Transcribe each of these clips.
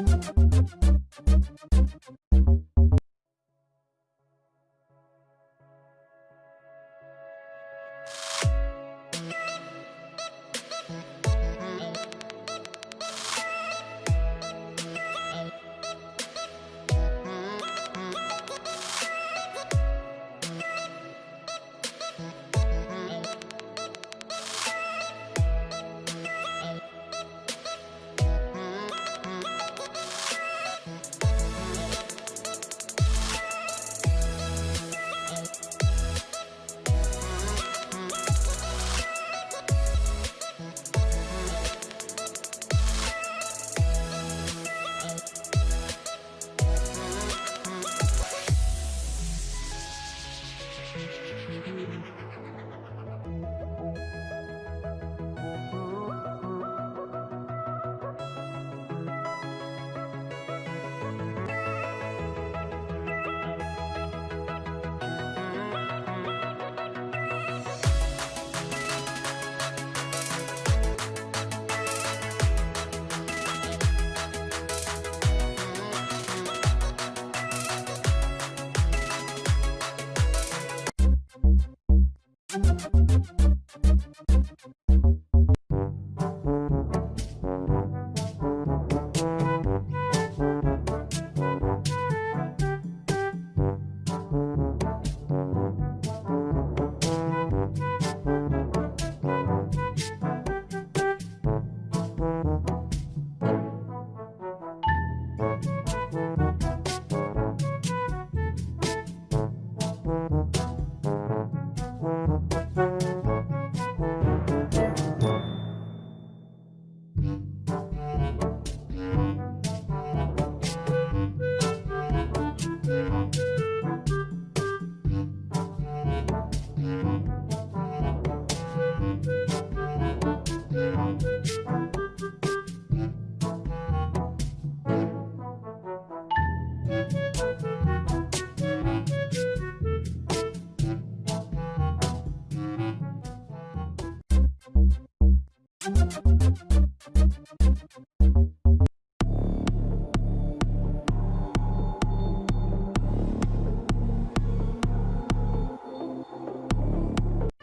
フフフ。Mm-hmm.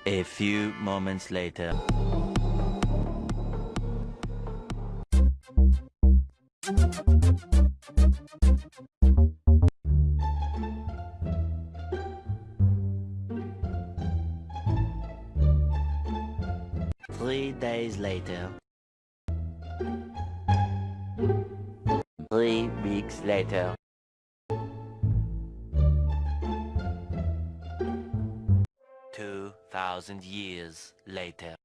A few moments later. Three days later. Three weeks later. Two thousand years later.